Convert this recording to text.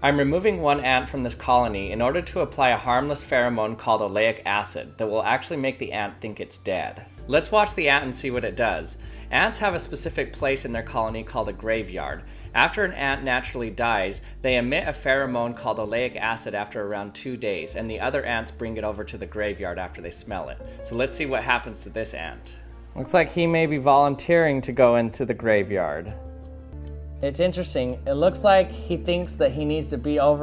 I'm removing one ant from this colony in order to apply a harmless pheromone called oleic acid that will actually make the ant think it's dead. Let's watch the ant and see what it does. Ants have a specific place in their colony called a graveyard. After an ant naturally dies, they emit a pheromone called oleic acid after around two days, and the other ants bring it over to the graveyard after they smell it. So let's see what happens to this ant. Looks like he may be volunteering to go into the graveyard. It's interesting. It looks like he thinks that he needs to be over